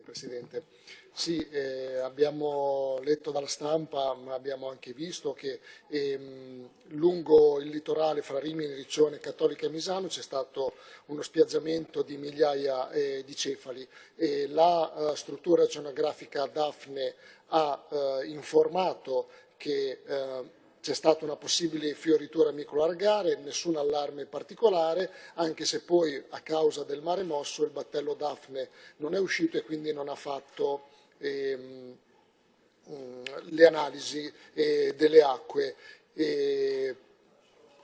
Grazie Presidente. Sì, eh, abbiamo letto dalla stampa, ma abbiamo anche visto che ehm, lungo il litorale fra Rimini, Riccione, Cattolica e Misano c'è stato uno spiaggiamento di migliaia eh, di cefali e la eh, struttura oceanografica Daphne ha eh, informato che eh, c'è stata una possibile fioritura micolargare, nessun allarme particolare, anche se poi a causa del mare mosso il battello Daphne non è uscito e quindi non ha fatto ehm, mm, le analisi eh, delle acque. E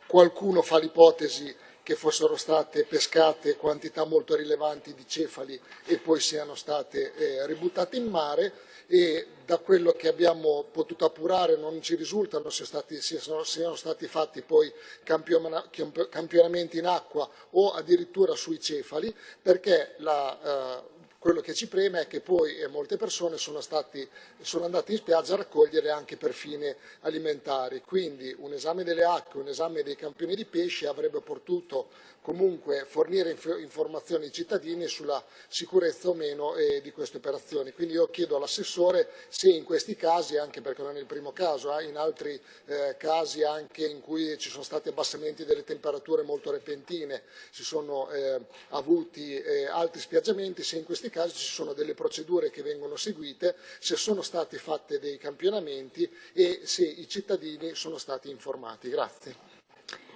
qualcuno fa l'ipotesi che fossero state pescate quantità molto rilevanti di cefali e poi siano state eh, ributtate in mare e da quello che abbiamo potuto appurare non ci risultano se siano, siano, stati fatti poi campionamenti in acqua o addirittura sui cefali perché la, eh, quello che ci preme è che poi eh, molte persone sono, stati, sono, andate in spiaggia a raccogliere anche per fine alimentari, quindi un esame delle acque, un esame dei campioni di pesce avrebbe potuto comunque fornire inf informazioni ai cittadini sulla sicurezza o meno eh, di queste operazioni. Quindi io chiedo all'assessore se in questi casi, anche perché non è il primo caso, eh, in altri eh, casi anche in cui ci sono stati abbassamenti delle temperature molto repentine, si sono eh, avuti eh, altri spiaggiamenti, se in questi casi ci sono delle procedure che vengono seguite, se sono stati fatti dei campionamenti e se i cittadini sono stati informati. Grazie.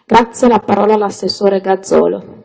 Grazie, la parola all'assessore Gazzolo.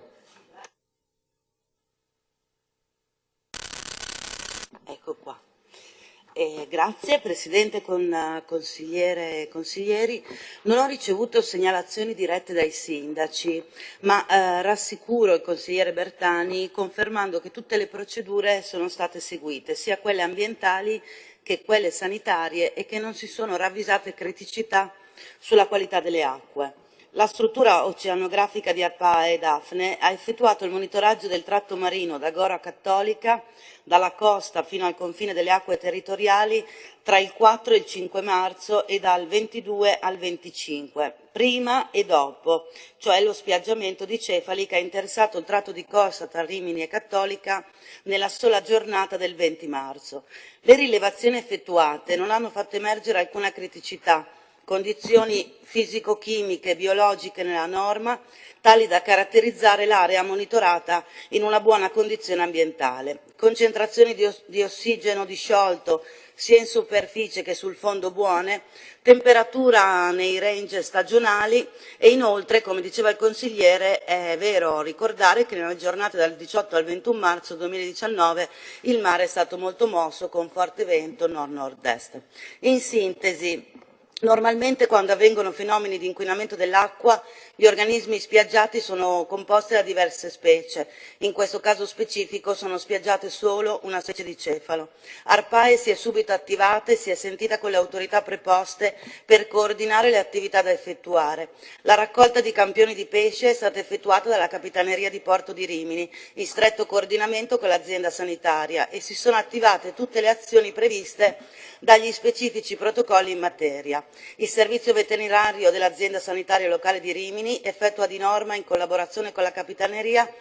Grazie Presidente con uh, consigliere e consiglieri. Non ho ricevuto segnalazioni dirette dai sindaci, ma uh, rassicuro il consigliere Bertani confermando che tutte le procedure sono state seguite, sia quelle ambientali che quelle sanitarie e che non si sono ravvisate criticità sulla qualità delle acque. La struttura oceanografica di Arpa e Daphne ha effettuato il monitoraggio del tratto marino da Gora Cattolica, dalla costa fino al confine delle acque territoriali, tra il 4 e il 5 marzo e dal 22 al 25, prima e dopo, cioè lo spiaggiamento di cefali che ha interessato il tratto di costa tra Rimini e Cattolica nella sola giornata del 20 marzo. Le rilevazioni effettuate non hanno fatto emergere alcuna criticità, condizioni fisico-chimiche e biologiche nella norma, tali da caratterizzare l'area monitorata in una buona condizione ambientale. Concentrazioni di, ossigeno disciolto sia in superficie che sul fondo buone, temperatura nei range stagionali e inoltre, come diceva il consigliere, è vero ricordare che nelle giornate dal 18 al 21 marzo 2019 il mare è stato molto mosso con forte vento nord-nord-est. In sintesi, Normalmente quando avvengono fenomeni di inquinamento dell'acqua gli organismi spiaggiati sono composti da diverse specie, in questo caso specifico sono spiaggiate solo una specie di cefalo. Arpae si è subito attivata e si è sentita con le autorità preposte per coordinare le attività da effettuare. La raccolta di campioni di pesce è stata effettuata dalla Capitaneria di Porto di Rimini, in stretto coordinamento con l'azienda sanitaria e si sono attivate tutte le azioni previste dagli specifici protocolli in materia. Il servizio veterinario dell'azienda sanitaria locale di Rimini effettua di norma in collaborazione con la Capitaneria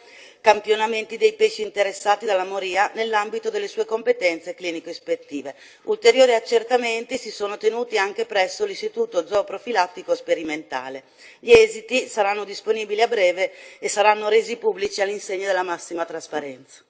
campionamenti dei pesci interessati dalla moria nell'ambito delle sue competenze clinico-ispettive. Ulteriori accertamenti si sono tenuti anche presso l'Istituto Zooprofilattico Sperimentale. Gli esiti saranno disponibili a breve e saranno resi pubblici all'insegna della massima trasparenza.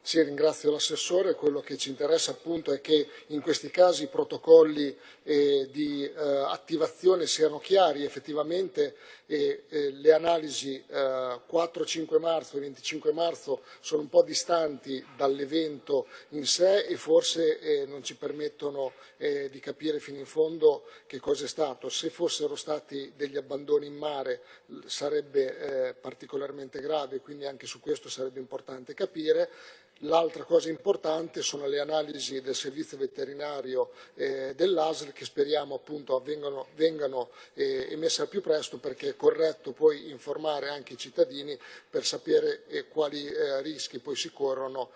Sì, ringrazio l'assessore, quello che ci interessa appunto è che in questi casi i protocolli eh, di eh, attivazione siano chiari, effettivamente eh, le analisi 4-5 eh, marzo e 25 marzo sono un po' distanti dall'evento in sé e forse eh, non ci permettono eh, di capire fino in fondo che cosa è stato. Se fossero stati degli abbandoni in mare sarebbe particolarmente grave, quindi anche su questo sarebbe importante capire. L'altra cosa importante sono le analisi del servizio veterinario eh, dell'ASL che speriamo appunto avvengano, vengano eh, emesse al più presto perché è corretto poi informare anche i cittadini per sapere eh, quali eh, rischi poi si corrono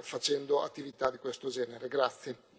facendo attività di questo genere. Grazie.